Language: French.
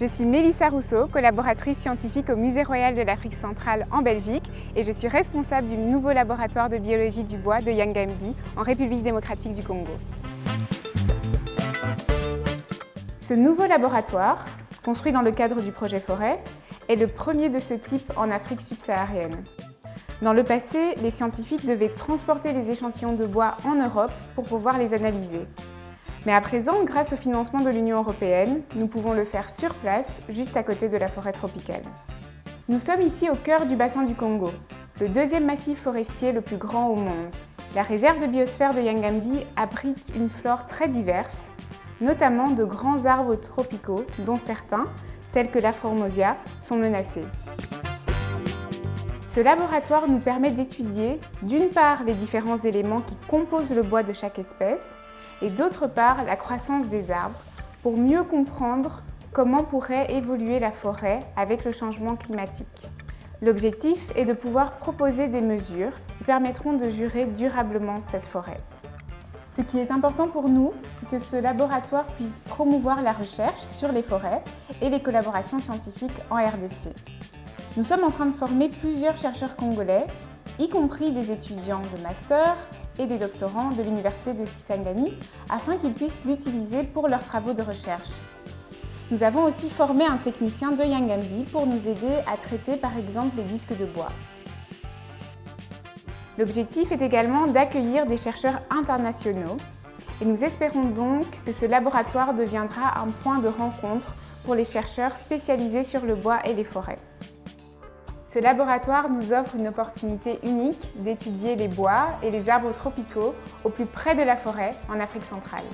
Je suis Mélissa Rousseau, collaboratrice scientifique au Musée royal de l'Afrique centrale en Belgique et je suis responsable du nouveau laboratoire de biologie du bois de Yangambi en République démocratique du Congo. Ce nouveau laboratoire, construit dans le cadre du projet Forêt, est le premier de ce type en Afrique subsaharienne. Dans le passé, les scientifiques devaient transporter les échantillons de bois en Europe pour pouvoir les analyser. Mais à présent, grâce au financement de l'Union européenne, nous pouvons le faire sur place, juste à côté de la forêt tropicale. Nous sommes ici au cœur du bassin du Congo, le deuxième massif forestier le plus grand au monde. La réserve de biosphère de Yangambi abrite une flore très diverse, notamment de grands arbres tropicaux, dont certains, tels que la formosia, sont menacés. Ce laboratoire nous permet d'étudier, d'une part, les différents éléments qui composent le bois de chaque espèce, et d'autre part la croissance des arbres pour mieux comprendre comment pourrait évoluer la forêt avec le changement climatique. L'objectif est de pouvoir proposer des mesures qui permettront de jurer durablement cette forêt. Ce qui est important pour nous, c'est que ce laboratoire puisse promouvoir la recherche sur les forêts et les collaborations scientifiques en RDC. Nous sommes en train de former plusieurs chercheurs congolais, y compris des étudiants de master, et des doctorants de l'Université de Kisangani afin qu'ils puissent l'utiliser pour leurs travaux de recherche. Nous avons aussi formé un technicien de Yangambi pour nous aider à traiter par exemple les disques de bois. L'objectif est également d'accueillir des chercheurs internationaux et nous espérons donc que ce laboratoire deviendra un point de rencontre pour les chercheurs spécialisés sur le bois et les forêts. Ce laboratoire nous offre une opportunité unique d'étudier les bois et les arbres tropicaux au plus près de la forêt en Afrique centrale.